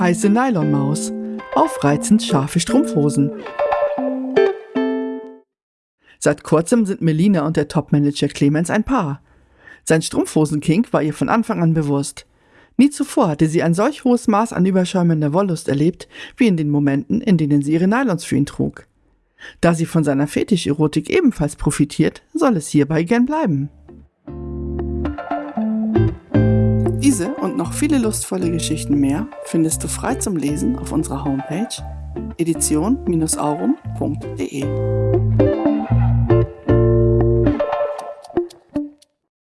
Heiße Nylonmaus. Aufreizend scharfe Strumpfhosen. Seit kurzem sind Melina und der Topmanager Clemens ein Paar. Sein Strumpfhosenkink war ihr von Anfang an bewusst. Nie zuvor hatte sie ein solch hohes Maß an überschäumender Wollust erlebt, wie in den Momenten, in denen sie ihre Nylons für ihn trug. Da sie von seiner Fetischerotik ebenfalls profitiert, soll es hierbei gern bleiben. Diese und noch viele lustvolle Geschichten mehr findest du frei zum Lesen auf unserer Homepage edition-aurum.de.